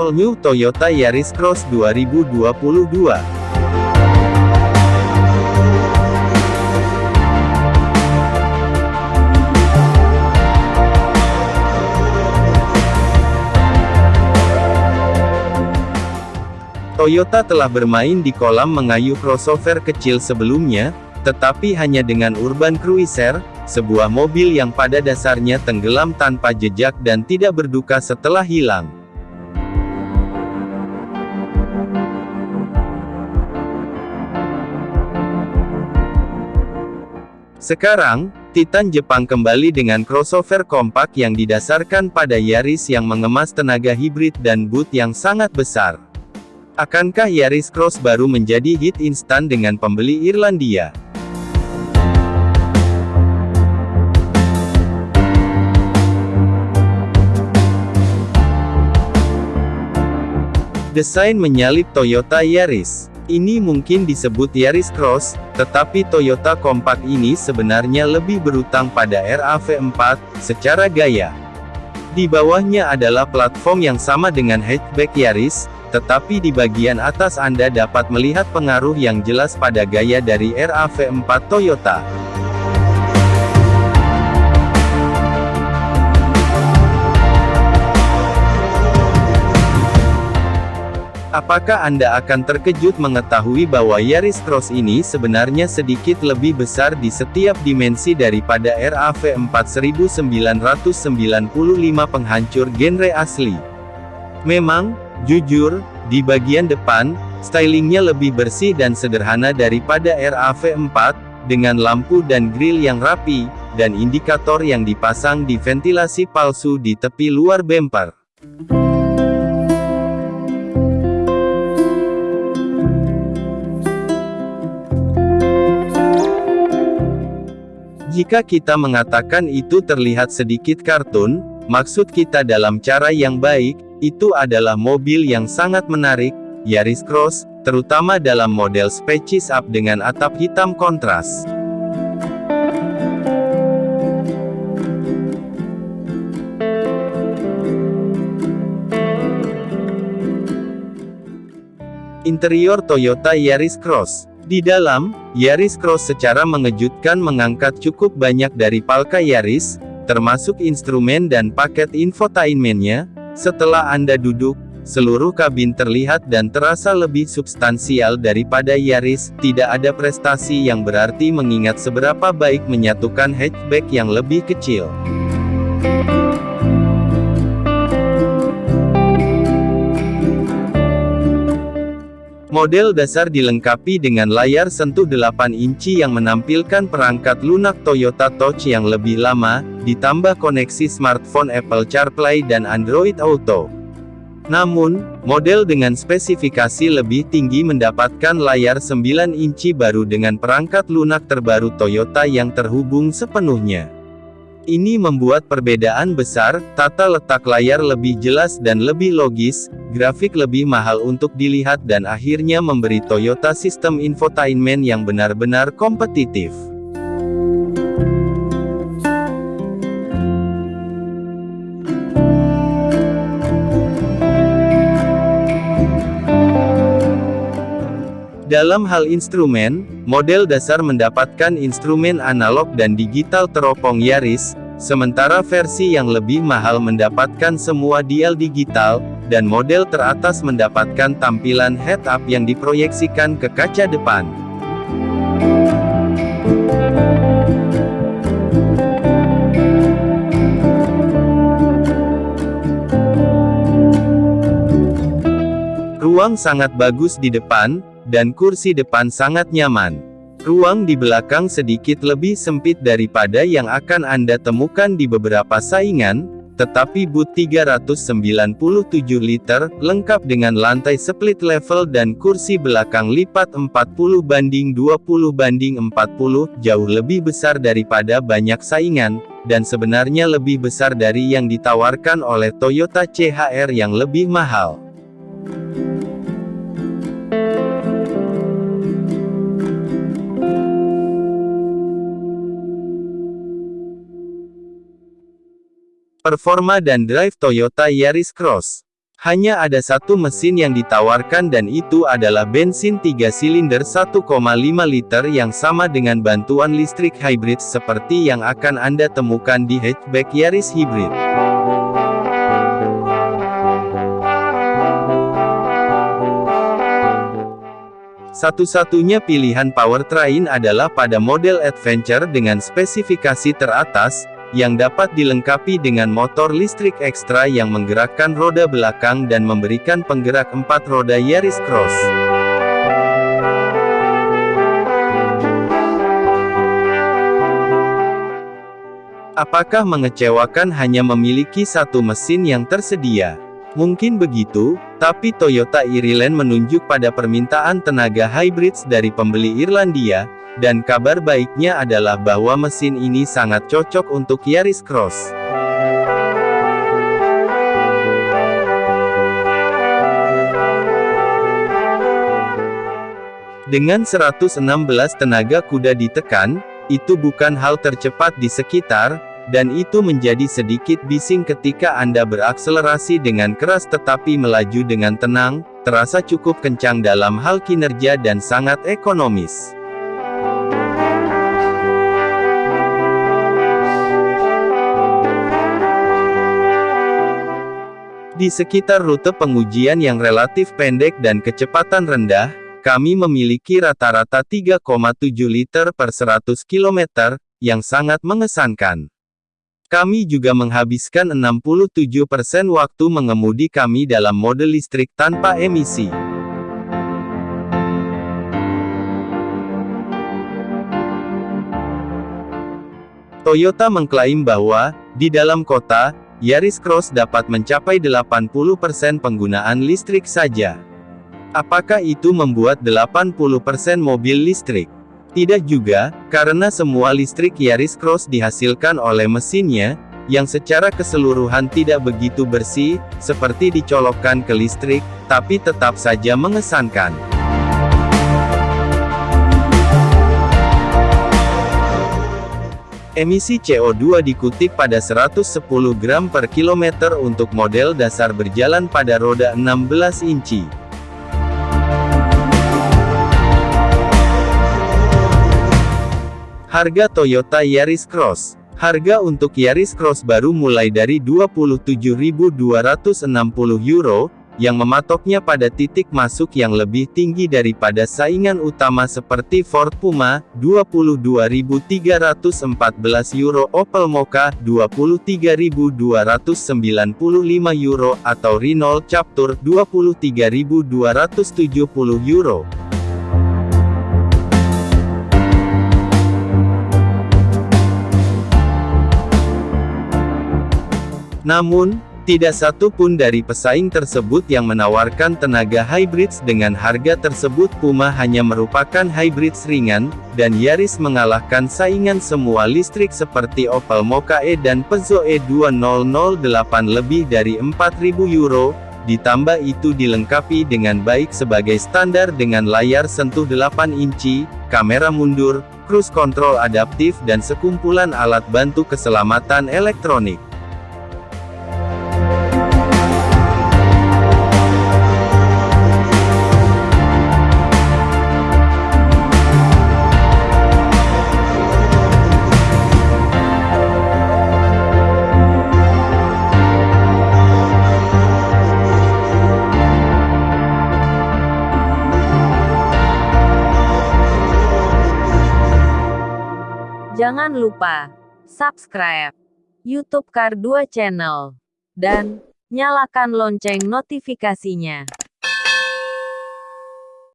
All New Toyota Yaris Cross 2022. Toyota telah bermain di kolam mengayuh crossover kecil sebelumnya, tetapi hanya dengan Urban Cruiser, sebuah mobil yang pada dasarnya tenggelam tanpa jejak dan tidak berduka setelah hilang. Sekarang, Titan Jepang kembali dengan crossover kompak yang didasarkan pada Yaris yang mengemas tenaga hibrid dan boot yang sangat besar. Akankah Yaris Cross baru menjadi hit instan dengan pembeli Irlandia? Desain menyalip Toyota Yaris. Ini mungkin disebut Yaris Cross, tetapi Toyota Compact ini sebenarnya lebih berutang pada RAV4, secara gaya. Di bawahnya adalah platform yang sama dengan hatchback Yaris, tetapi di bagian atas Anda dapat melihat pengaruh yang jelas pada gaya dari RAV4 Toyota. Apakah Anda akan terkejut mengetahui bahwa Yaris Cross ini sebenarnya sedikit lebih besar di setiap dimensi daripada RAV4 1995 penghancur genre asli? Memang, Jujur, di bagian depan, stylingnya lebih bersih dan sederhana daripada RAV4, dengan lampu dan grill yang rapi, dan indikator yang dipasang di ventilasi palsu di tepi luar bumper. Jika kita mengatakan itu terlihat sedikit kartun, maksud kita dalam cara yang baik, itu adalah mobil yang sangat menarik, Yaris Cross, terutama dalam model Species Up dengan atap hitam kontras. Interior Toyota Yaris Cross Di dalam, Yaris Cross secara mengejutkan mengangkat cukup banyak dari Palka Yaris, termasuk instrumen dan paket infotainmentnya, setelah Anda duduk, seluruh kabin terlihat dan terasa lebih substansial daripada Yaris, tidak ada prestasi yang berarti mengingat seberapa baik menyatukan hatchback yang lebih kecil. Model dasar dilengkapi dengan layar sentuh 8 inci yang menampilkan perangkat lunak Toyota Touch yang lebih lama, ditambah koneksi smartphone Apple CarPlay dan Android Auto. Namun, model dengan spesifikasi lebih tinggi mendapatkan layar 9 inci baru dengan perangkat lunak terbaru Toyota yang terhubung sepenuhnya. Ini membuat perbedaan besar, tata letak layar lebih jelas dan lebih logis, grafik lebih mahal untuk dilihat dan akhirnya memberi Toyota sistem infotainment yang benar-benar kompetitif. Dalam hal instrumen, model dasar mendapatkan instrumen analog dan digital teropong Yaris, sementara versi yang lebih mahal mendapatkan semua dial digital, dan model teratas mendapatkan tampilan head-up yang diproyeksikan ke kaca depan. Ruang sangat bagus di depan, dan kursi depan sangat nyaman. Ruang di belakang sedikit lebih sempit daripada yang akan Anda temukan di beberapa saingan, tetapi boot 397 liter, lengkap dengan lantai split level dan kursi belakang lipat 40 banding 20 banding 40, jauh lebih besar daripada banyak saingan, dan sebenarnya lebih besar dari yang ditawarkan oleh Toyota CHR yang lebih mahal. Performa dan drive Toyota Yaris Cross Hanya ada satu mesin yang ditawarkan dan itu adalah bensin 3 silinder 1,5 liter yang sama dengan bantuan listrik hybrid seperti yang akan Anda temukan di hatchback Yaris Hybrid. Satu-satunya pilihan powertrain adalah pada model Adventure dengan spesifikasi teratas, yang dapat dilengkapi dengan motor listrik ekstra yang menggerakkan roda belakang dan memberikan penggerak empat roda Yaris Cross. Apakah mengecewakan hanya memiliki satu mesin yang tersedia? Mungkin begitu, tapi Toyota Ireland menunjuk pada permintaan tenaga hybrids dari pembeli Irlandia, dan kabar baiknya adalah bahwa mesin ini sangat cocok untuk Yaris Cross. Dengan 116 tenaga kuda ditekan, itu bukan hal tercepat di sekitar, dan itu menjadi sedikit bising ketika Anda berakselerasi dengan keras tetapi melaju dengan tenang, terasa cukup kencang dalam hal kinerja dan sangat ekonomis. Di sekitar rute pengujian yang relatif pendek dan kecepatan rendah, kami memiliki rata-rata 3,7 liter per 100 km, yang sangat mengesankan. Kami juga menghabiskan 67% waktu mengemudi kami dalam mode listrik tanpa emisi. Toyota mengklaim bahwa, di dalam kota, Yaris Cross dapat mencapai 80% penggunaan listrik saja. Apakah itu membuat 80% mobil listrik? Tidak juga, karena semua listrik Yaris Cross dihasilkan oleh mesinnya, yang secara keseluruhan tidak begitu bersih, seperti dicolokkan ke listrik, tapi tetap saja mengesankan. Emisi CO2 dikutip pada 110 gram per kilometer untuk model dasar berjalan pada roda 16 inci. Harga Toyota Yaris Cross Harga untuk Yaris Cross baru mulai dari 27.260 euro, yang mematoknya pada titik masuk yang lebih tinggi daripada saingan utama seperti Ford Puma, 22.314 euro Opel Mokka, 23.295 euro, atau Renault Captur, 23.270 euro. Namun, tidak satu pun dari pesaing tersebut yang menawarkan tenaga hybrids dengan harga tersebut Puma hanya merupakan hybrids ringan, dan Yaris mengalahkan saingan semua listrik seperti Opel Mokka E dan Peugeot E2008 lebih dari 4.000 euro, ditambah itu dilengkapi dengan baik sebagai standar dengan layar sentuh 8 inci, kamera mundur, cruise control adaptif dan sekumpulan alat bantu keselamatan elektronik. Jangan lupa subscribe YouTube Kar 2 Channel dan nyalakan lonceng notifikasinya.